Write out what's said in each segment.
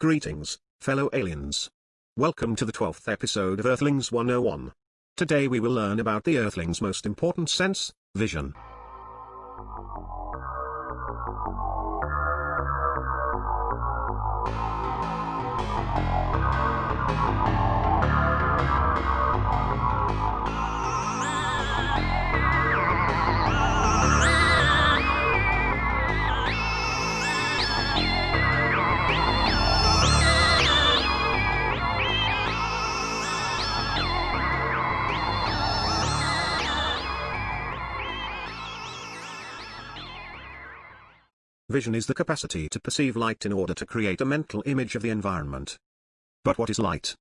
Greetings, fellow aliens. Welcome to the 12th episode of Earthlings 101. Today we will learn about the Earthling's most important sense, vision. Vision is the capacity to perceive light in order to create a mental image of the environment. But what is light?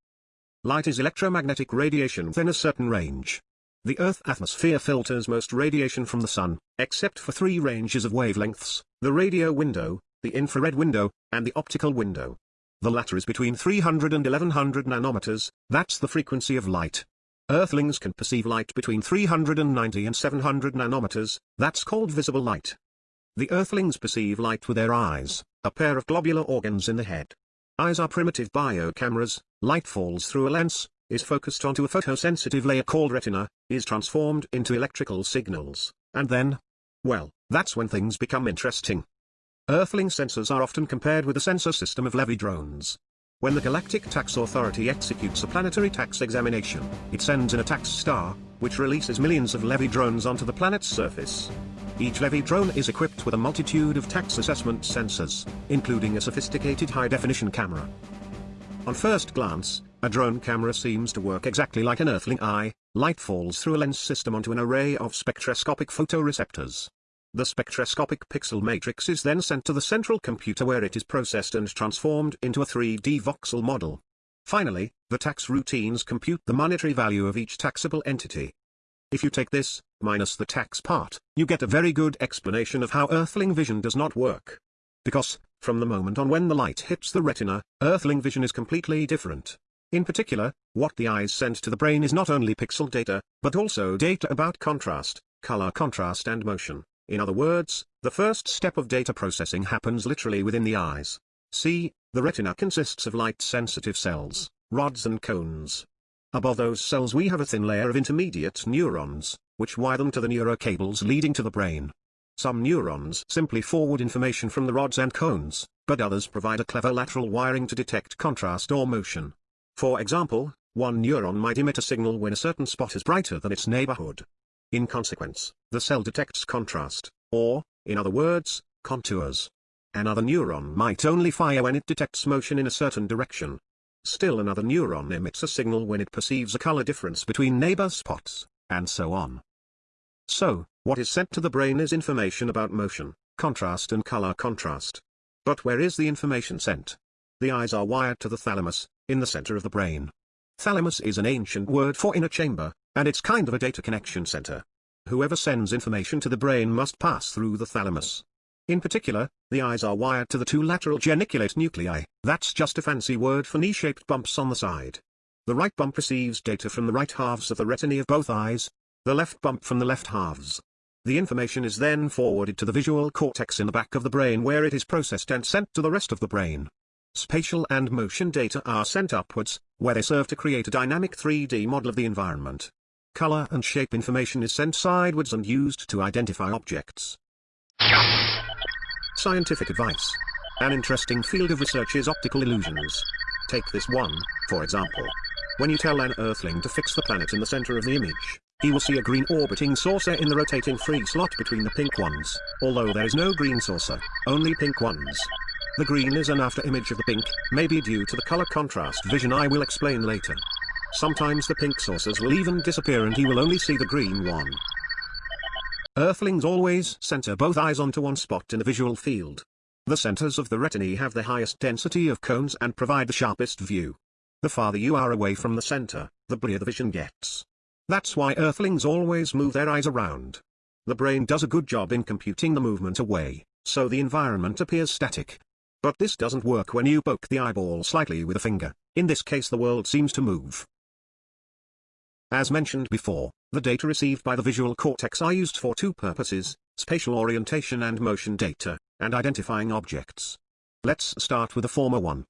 Light is electromagnetic radiation within a certain range. The Earth atmosphere filters most radiation from the Sun, except for three ranges of wavelengths, the radio window, the infrared window, and the optical window. The latter is between 300 and 1100 nanometers, that's the frequency of light. Earthlings can perceive light between 390 and 700 nanometers, that's called visible light. The earthlings perceive light with their eyes, a pair of globular organs in the head. Eyes are primitive biocameras, light falls through a lens, is focused onto a photosensitive layer called retina, is transformed into electrical signals, and then, well, that's when things become interesting. Earthling sensors are often compared with the sensor system of Levy drones. When the Galactic Tax Authority executes a planetary tax examination, it sends in a tax star, which releases millions of Levy drones onto the planet's surface. Each Levy drone is equipped with a multitude of tax assessment sensors, including a sophisticated high-definition camera. On first glance, a drone camera seems to work exactly like an earthling eye, light falls through a lens system onto an array of spectroscopic photoreceptors. The spectroscopic pixel matrix is then sent to the central computer where it is processed and transformed into a 3D voxel model. Finally, the tax routines compute the monetary value of each taxable entity. If you take this, minus the tax part, you get a very good explanation of how earthling vision does not work. Because, from the moment on when the light hits the retina, earthling vision is completely different. In particular, what the eyes send to the brain is not only pixel data, but also data about contrast, color contrast and motion. In other words, the first step of data processing happens literally within the eyes. See, the retina consists of light-sensitive cells, rods and cones, Above those cells we have a thin layer of intermediate neurons, which wire them to the neurocables leading to the brain. Some neurons simply forward information from the rods and cones, but others provide a clever lateral wiring to detect contrast or motion. For example, one neuron might emit a signal when a certain spot is brighter than its neighborhood. In consequence, the cell detects contrast, or, in other words, contours. Another neuron might only fire when it detects motion in a certain direction, Still another neuron emits a signal when it perceives a color difference between neighbor spots, and so on. So, what is sent to the brain is information about motion, contrast and color contrast. But where is the information sent? The eyes are wired to the thalamus, in the center of the brain. Thalamus is an ancient word for inner chamber, and it's kind of a data connection center. Whoever sends information to the brain must pass through the thalamus. In particular, the eyes are wired to the two lateral geniculate nuclei, that's just a fancy word for knee-shaped bumps on the side. The right bump receives data from the right halves of the retina of both eyes, the left bump from the left halves. The information is then forwarded to the visual cortex in the back of the brain where it is processed and sent to the rest of the brain. Spatial and motion data are sent upwards, where they serve to create a dynamic 3D model of the environment. Color and shape information is sent sidewards and used to identify objects. Scientific advice. An interesting field of research is optical illusions. Take this one, for example. When you tell an earthling to fix the planet in the center of the image, he will see a green orbiting saucer in the rotating free slot between the pink ones, although there is no green saucer, only pink ones. The green is an after image of the pink, maybe due to the color contrast vision I will explain later. Sometimes the pink saucers will even disappear and he will only see the green one. Earthlings always center both eyes onto one spot in the visual field. The centers of the retina have the highest density of cones and provide the sharpest view. The farther you are away from the center, the blurrier the vision gets. That's why Earthlings always move their eyes around. The brain does a good job in computing the movement away, so the environment appears static. But this doesn't work when you poke the eyeball slightly with a finger, in this case the world seems to move. As mentioned before, the data received by the visual cortex are used for two purposes, spatial orientation and motion data, and identifying objects. Let's start with the former one.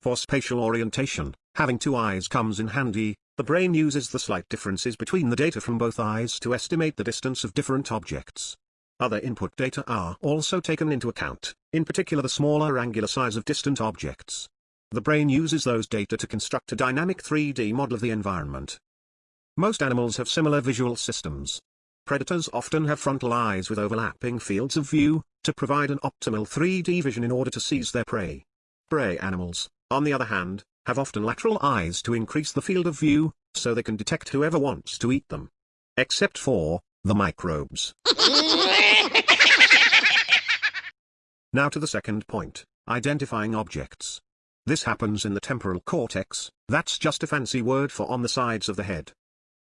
For spatial orientation, having two eyes comes in handy, the brain uses the slight differences between the data from both eyes to estimate the distance of different objects. Other input data are also taken into account, in particular the smaller angular size of distant objects. The brain uses those data to construct a dynamic 3D model of the environment. Most animals have similar visual systems. Predators often have frontal eyes with overlapping fields of view, to provide an optimal 3D vision in order to seize their prey. Prey animals, on the other hand, have often lateral eyes to increase the field of view, so they can detect whoever wants to eat them. Except for, the microbes. now to the second point, identifying objects. This happens in the temporal cortex, that's just a fancy word for on the sides of the head.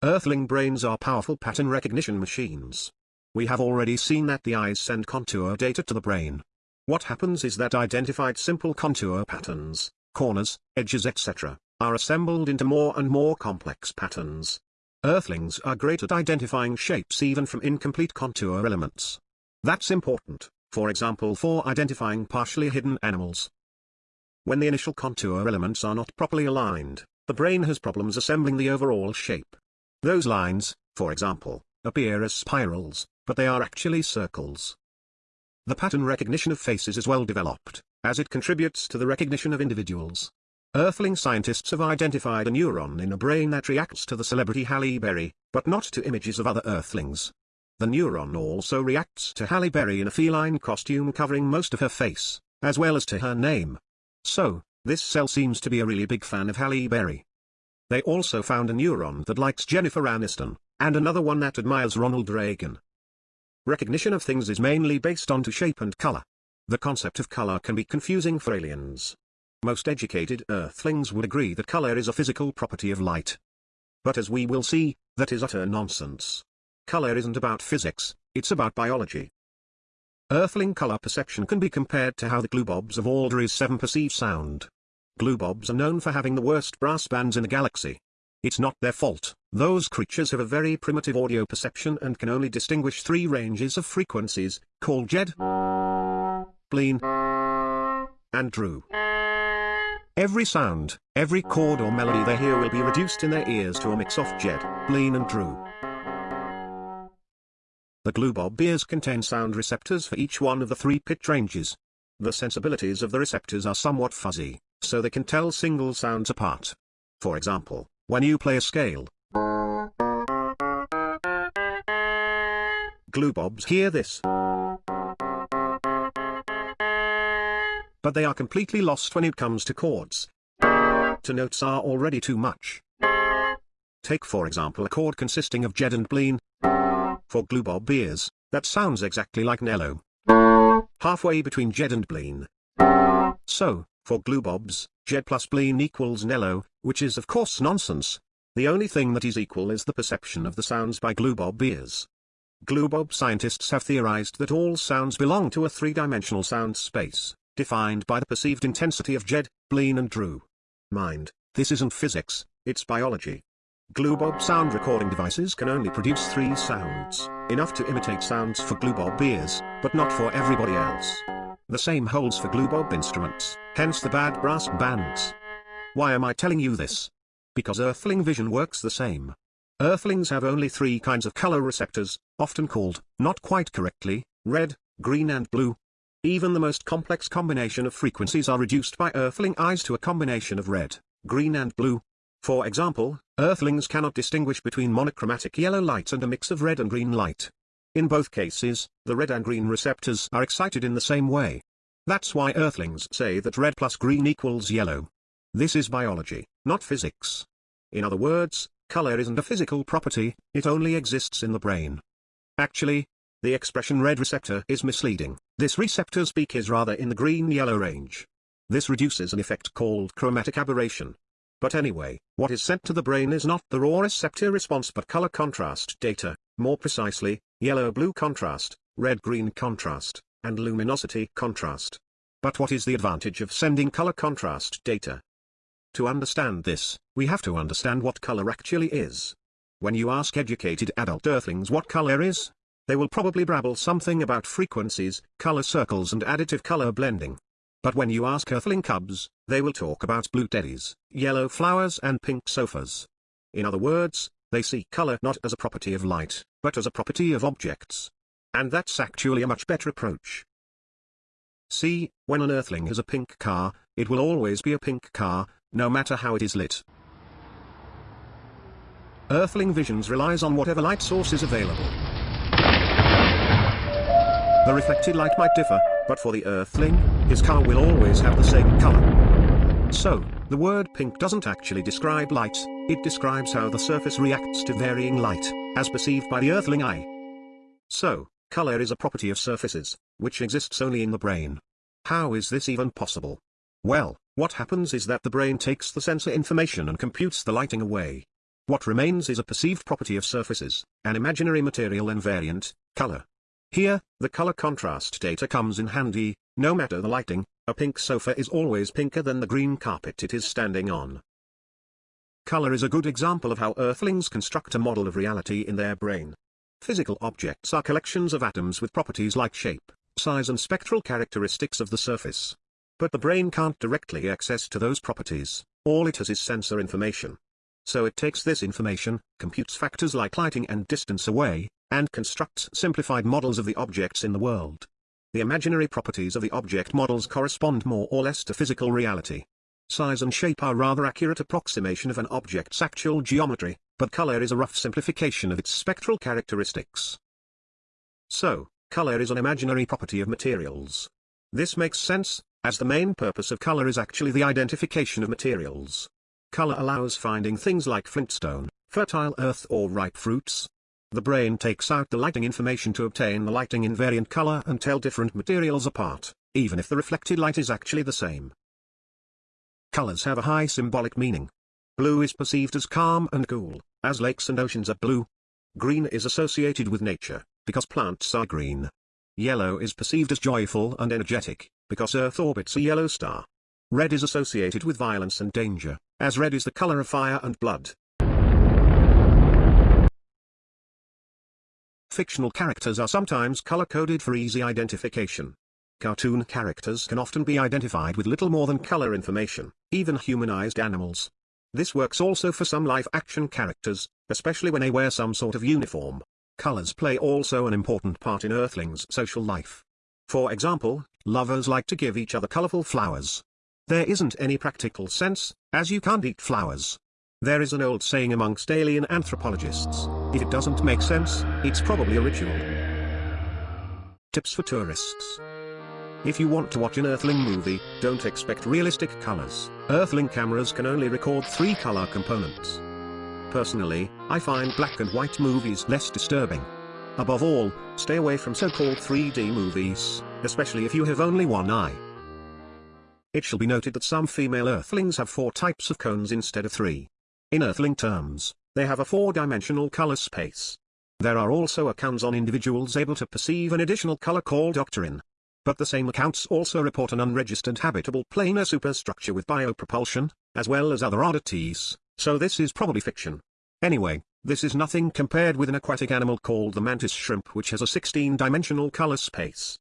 Earthling brains are powerful pattern recognition machines. We have already seen that the eyes send contour data to the brain. What happens is that identified simple contour patterns, corners, edges etc., are assembled into more and more complex patterns. Earthlings are great at identifying shapes even from incomplete contour elements. That's important, for example for identifying partially hidden animals. When the initial contour elements are not properly aligned, the brain has problems assembling the overall shape. Those lines, for example, appear as spirals, but they are actually circles. The pattern recognition of faces is well developed, as it contributes to the recognition of individuals. Earthling scientists have identified a neuron in a brain that reacts to the celebrity Halle Berry, but not to images of other Earthlings. The neuron also reacts to Halle Berry in a feline costume covering most of her face, as well as to her name. So, this cell seems to be a really big fan of Halle Berry. They also found a neuron that likes Jennifer Aniston, and another one that admires Ronald Reagan. Recognition of things is mainly based on to shape and color. The concept of color can be confusing for aliens. Most educated earthlings would agree that color is a physical property of light. But as we will see, that is utter nonsense. Color isn't about physics, it's about biology. Earthling color perception can be compared to how the glubobs of Alder's 7 perceive sound. Glubobs are known for having the worst brass bands in the galaxy. It's not their fault, those creatures have a very primitive audio perception and can only distinguish three ranges of frequencies, called Jed, Bleen, and Drew. Every sound, every chord or melody they hear will be reduced in their ears to a mix of Jed, Bleen and Drew. The glubob ears contain sound receptors for each one of the three pitch ranges. The sensibilities of the receptors are somewhat fuzzy, so they can tell single sounds apart. For example, when you play a scale. Glubobs hear this. But they are completely lost when it comes to chords. To notes are already too much. Take for example a chord consisting of Jed and Bleen. For Glubob ears, that sounds exactly like Nello. Halfway between Jed and Bleen. So, for glubobs, Jed plus Bleen equals Nello, which is of course nonsense. The only thing that is equal is the perception of the sounds by glubob ears. Glubob scientists have theorized that all sounds belong to a three-dimensional sound space, defined by the perceived intensity of Jed, Bleen and Drew. Mind, this isn't physics, it's biology. Glubob sound recording devices can only produce three sounds, enough to imitate sounds for glubob ears, but not for everybody else. The same holds for glubob instruments, hence the bad brass bands. Why am I telling you this? Because Earthling vision works the same. Earthlings have only three kinds of color receptors, often called, not quite correctly, red, green and blue. Even the most complex combination of frequencies are reduced by Earthling eyes to a combination of red, green and blue. For example, Earthlings cannot distinguish between monochromatic yellow light and a mix of red and green light. In both cases, the red and green receptors are excited in the same way. That's why Earthlings say that red plus green equals yellow. This is biology, not physics. In other words, color isn't a physical property, it only exists in the brain. Actually, the expression red receptor is misleading, this receptor's peak is rather in the green-yellow range. This reduces an effect called chromatic aberration. But anyway, what is sent to the brain is not the raw receptor response but color contrast data, more precisely, yellow-blue contrast, red-green contrast, and luminosity contrast. But what is the advantage of sending color contrast data? To understand this, we have to understand what color actually is. When you ask educated adult earthlings what color is, they will probably brabble something about frequencies, color circles and additive color blending. But when you ask Earthling cubs, they will talk about blue teddies, yellow flowers and pink sofas. In other words, they see color not as a property of light, but as a property of objects. And that's actually a much better approach. See, when an Earthling has a pink car, it will always be a pink car, no matter how it is lit. Earthling visions relies on whatever light source is available. The reflected light might differ, but for the Earthling, his car will always have the same color. So, the word pink doesn't actually describe light, it describes how the surface reacts to varying light, as perceived by the Earthling eye. So, color is a property of surfaces, which exists only in the brain. How is this even possible? Well, what happens is that the brain takes the sensor information and computes the lighting away. What remains is a perceived property of surfaces, an imaginary material invariant, color. Here, the color contrast data comes in handy, no matter the lighting, a pink sofa is always pinker than the green carpet it is standing on. Color is a good example of how Earthlings construct a model of reality in their brain. Physical objects are collections of atoms with properties like shape, size and spectral characteristics of the surface. But the brain can't directly access to those properties, all it has is sensor information. So it takes this information, computes factors like lighting and distance away, and constructs simplified models of the objects in the world. The imaginary properties of the object models correspond more or less to physical reality. Size and shape are rather accurate approximation of an object's actual geometry, but color is a rough simplification of its spectral characteristics. So, color is an imaginary property of materials. This makes sense, as the main purpose of color is actually the identification of materials. Color allows finding things like flintstone, fertile earth or ripe fruits, the brain takes out the lighting information to obtain the lighting invariant color and tell different materials apart, even if the reflected light is actually the same. Colors have a high symbolic meaning. Blue is perceived as calm and cool, as lakes and oceans are blue. Green is associated with nature, because plants are green. Yellow is perceived as joyful and energetic, because Earth orbits a yellow star. Red is associated with violence and danger, as red is the color of fire and blood. Fictional characters are sometimes color-coded for easy identification. Cartoon characters can often be identified with little more than color information, even humanized animals. This works also for some live-action characters, especially when they wear some sort of uniform. Colors play also an important part in Earthlings' social life. For example, lovers like to give each other colorful flowers. There isn't any practical sense, as you can't eat flowers. There is an old saying amongst alien anthropologists, if it doesn't make sense, it's probably a ritual. Tips for tourists. If you want to watch an Earthling movie, don't expect realistic colors. Earthling cameras can only record three color components. Personally, I find black and white movies less disturbing. Above all, stay away from so-called 3D movies, especially if you have only one eye. It shall be noted that some female Earthlings have four types of cones instead of three. In Earthling terms, they have a four-dimensional color space. There are also accounts on individuals able to perceive an additional color called octarine. But the same accounts also report an unregistered habitable planar superstructure with biopropulsion, as well as other oddities, so this is probably fiction. Anyway, this is nothing compared with an aquatic animal called the mantis shrimp which has a 16-dimensional color space.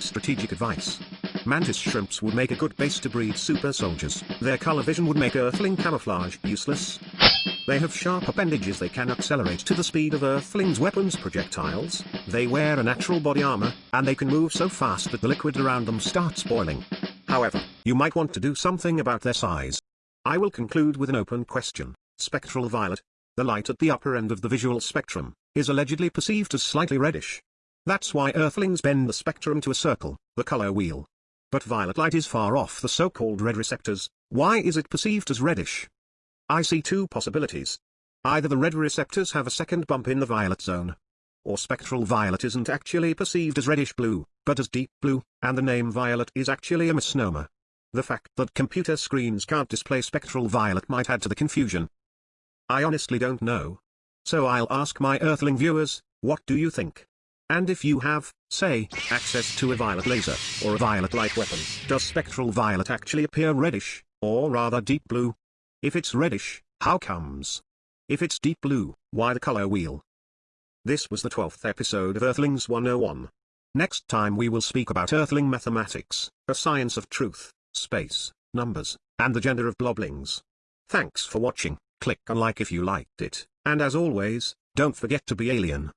Strategic advice. Mantis shrimps would make a good base to breed super soldiers. Their color vision would make Earthling camouflage useless. They have sharp appendages they can accelerate to the speed of Earthling's weapons projectiles, they wear a natural body armor, and they can move so fast that the liquid around them starts boiling. However, you might want to do something about their size. I will conclude with an open question. Spectral violet, the light at the upper end of the visual spectrum, is allegedly perceived as slightly reddish. That's why Earthlings bend the spectrum to a circle, the color wheel. But violet light is far off the so-called red receptors, why is it perceived as reddish? I see two possibilities. Either the red receptors have a second bump in the violet zone. Or spectral violet isn't actually perceived as reddish-blue, but as deep blue, and the name violet is actually a misnomer. The fact that computer screens can't display spectral violet might add to the confusion. I honestly don't know. So I'll ask my Earthling viewers, what do you think? And if you have, say, access to a violet laser, or a violet light weapon, does spectral violet actually appear reddish, or rather deep blue? If it's reddish, how comes? If it's deep blue, why the color wheel? This was the 12th episode of Earthlings 101. Next time we will speak about Earthling mathematics, a science of truth, space, numbers, and the gender of bloblings. Thanks for watching, click on like if you liked it, and as always, don't forget to be alien.